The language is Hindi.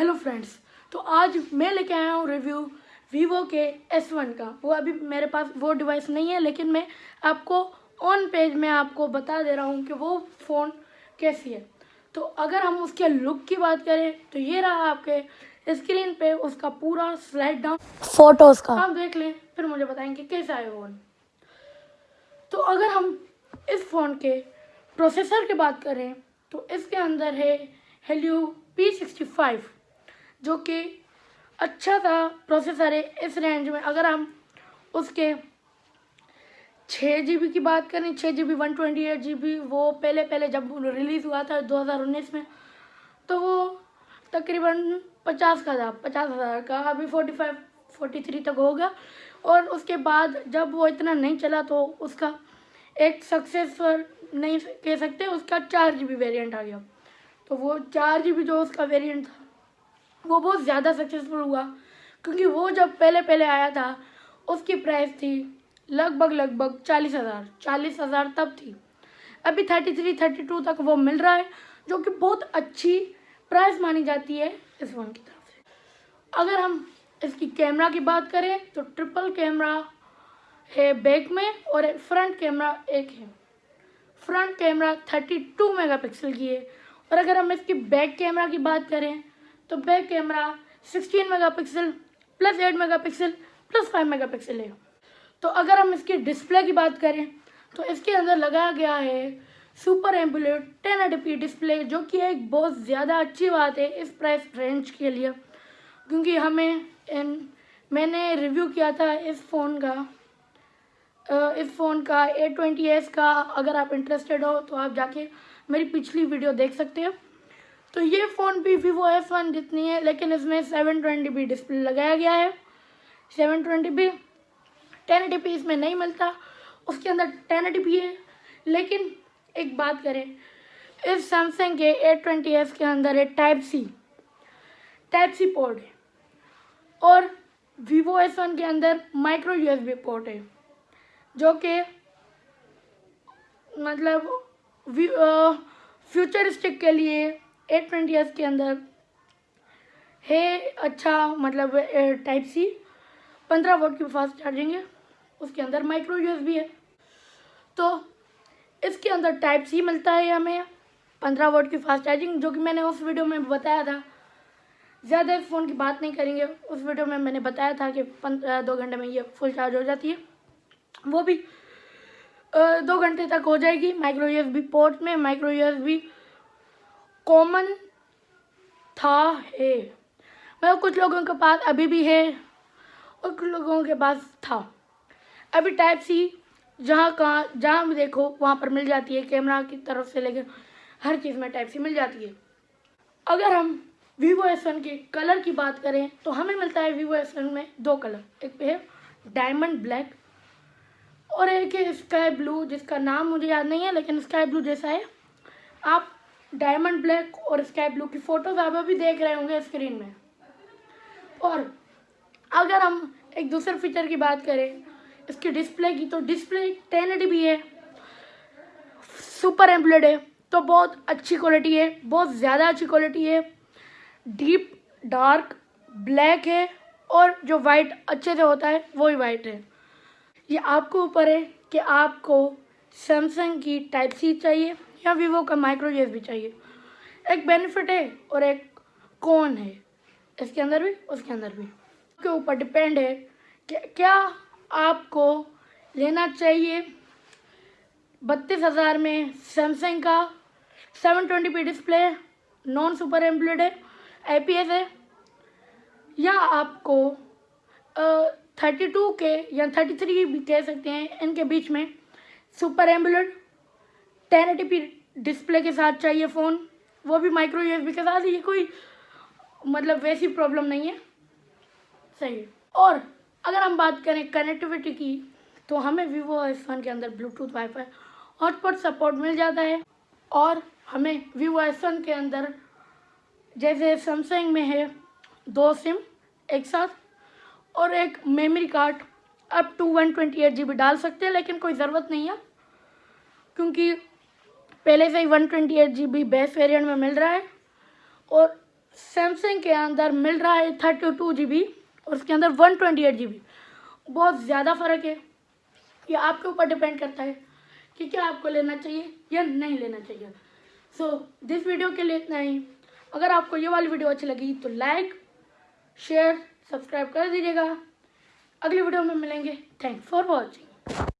हेलो फ्रेंड्स तो आज मैं लेके आया हूँ रिव्यू वीवो के एस वन का। वो अभी मेरे पास वो डिवाइस नहीं है लेकिन मैं आपको ऑन पेज में आपको बता दे रहा हूँ कि वो फ़ोन कैसी है। तो अगर हम उसके लुक की बात करें तो ये रहा आपके स्क्रीन पे उसका पूरा स्लाइड डाउन फ़ोटोज़ का। आप देख लें फिर मुझे बताएँगे कैसा है फ़ोन तो अगर हम इस फ़ोन के प्रोसेसर की बात करें तो इसके अंदर है हेलियो पी सिक्सटी फाइव जो कि अच्छा सा प्रोसेसर है, इस रेंज में। अगर हम उसके छः जी बी की बात करें छः G B one twenty eight G B वो पहले पहले जब रिलीज़ हुआ था दो हज़ार उन्नीस में तो वो तकरीबन पचास का था, पचास हज़ार का। अभी फोर्टी फाइव फोर्टी थ्री तक होगा और उसके बाद जब वो इतना नहीं चला तो उसका एक सक्सेसफुल नहीं कह सकते, उसका चार जी बी वेरियंट आ गया। तो वो चार जी बी जो उसका वेरियंट था वो बहुत ज़्यादा सक्सेसफुल हुआ, क्योंकि वो जब पहले पहले आया था, उसकी प्राइस थी लगभग लगभग चालीस हज़ार। चालीस हज़ार तब थी। अभी थर्टी थ्री थर्टी टू तक वो मिल रहा है, जो कि बहुत अच्छी प्राइस मानी जाती है इस फ़ोन की तरफ़ से। अगर हम इसकी कैमरा की बात करें तो ट्रिपल कैमरा है बैक में और फ्रंट कैमरा एक है। Front camera thirty two megapixel की है। और अगर हम इसकी बैक कैमरा की बात करें तो back camera 16 megapixel plus 8 megapixel plus 5 megapixel है। तो अगर हम इसकी डिस्प्ले की बात करें तो इसके अंदर लगाया गया है super AMOLED ten eighty display, जो कि एक बहुत ज़्यादा अच्छी बात है इस प्राइस रेंज के लिए, क्योंकि हमें इन, मैंने रिव्यू किया था इस फ़ोन का इस फ़ोन का ए ट्वेंटी एस का। अगर आप इंटरेस्टेड हो तो आप जाके मेरी पिछली वीडियो देख सकते हो। तो ये फ़ोन भी वीवो एफ़ वन जितनी है, लेकिन इसमें सेवन ट्वेंटी बी डिस्प्ले लगाया गया है। Seven twenty B ten eighty P इसमें नहीं मिलता। उसके अंदर टेन एटी पी है। लेकिन एक बात करें, इस सैमसंग के ए ट्वेंटी एस के अंदर है type C type C port है। और वीवो एस वन के अंदर माइक्रो यूएसबी पोर्ट है, जो कि मतलब फ्यूचरिस्टिक के लिए एट ट्वेंटी एस के अंदर। है अच्छा मतलब टाइप सी पंद्रह वोट की फास्ट चार्जिंग है। उसके अंदर माइक्रो यूएसबी है। तो इसके अंदर टाइप सी मिलता है हमें, पंद्रह वोट की फास्ट चार्जिंग जो कि मैंने उस वीडियो में बताया था। ज़्यादा इस फ़ोन की बात नहीं करेंगे। उस वीडियो में मैंने बताया था कि पंद्रह दो घंटे में ये फुल चार्ज हो जाती है। वो भी दो घंटे तक हो जाएगी। माइक्रो यूएसबी पोर्ट में माइक्रो यूएसबी कॉमन था, है। मतलब कुछ लोगों के पास अभी भी है और कुछ लोगों के पास था। अभी टाइप सी जहाँ कहाँ जहाँ भी देखो, वहाँ पर मिल जाती है कैमरा की तरफ़ से लेकर हर चीज़ में टाइप सी मिल जाती है। अगर हम वीवो एस वन के कलर की बात करें तो हमें मिलता है वीवो एस वन में दो कलर एक है डायमंड ब्लैक और एक है स्काई ब्लू जिसका नाम मुझे याद नहीं है, लेकिन स्काई ब्लू जैसा है। आप डायमंड ब्लैक और स्काई ब्लू की फ़ोटोज आप अभी देख रहे होंगे स्क्रीन में। और अगर हम एक दूसरे फीचर की बात करें, इसकी डिस्प्ले की तो डिस्प्ले टेन भी है। सुपर एम्पलेड है तो बहुत अच्छी क्वालिटी है, बहुत ज़्यादा अच्छी क्वालिटी है। डीप, डार्क, ब्लैक है, और जो वाइट अच्छे से होता है वो वही वाइट है। ये आपको ऊपर है कि आपको सैमसंग की टाइप सी चाहिए। या वीवो का माइक्रो भी चाहिए। एक बेनिफिट है और एक कौन है? इसके अंदर भी, उसके अंदर भी। के ऊपर डिपेंड है कि क्या आपको लेना चाहिए बत्तीस हज़ार में सैमसंग का। Seven twenty P display non super AMOLED है आई पी एस है। या आपको थर्टी टू के या थर्टी थ्री भी कह सकते हैं इनके बीच में। सुपर एम्बुलेट टेन डिस्प्ले के साथ चाहिए फ़ोन, वो भी माइक्रो यूएसबी के साथ, ये कोई मतलब वैसी प्रॉब्लम नहीं है। सही। है और अगर हम बात करें कनेक्टिविटी की तो हमें वीवो एस वन के अंदर ब्लूटूथ वाईफाई हॉटस्पॉट सपोर्ट मिल जाता है। और हमें वीवो एस वन के अंदर, जैसे सैमसंग में है, दो सिम एक साथ और एक memory card up to one twenty eight G B डाल सकते हैं, लेकिन कोई ज़रूरत नहीं है, क्योंकि पहले से ही one twenty eight G B best variant में मिल रहा है और सैमसंग के अंदर मिल रहा है थर्टी टू जी बी और उसके अंदर one twenty eight G B बहुत ज़्यादा फ़र्क है। ये आपके ऊपर डिपेंड करता है कि क्या आपको लेना चाहिए या नहीं लेना चाहिए। सो दिस वीडियो के लिए इतना ही। अगर आपको ये वाली वीडियो अच्छी लगी तो लाइक शेयर सब्सक्राइब कर दीजिएगा। अगली वीडियो में मिलेंगे। Thanks for watching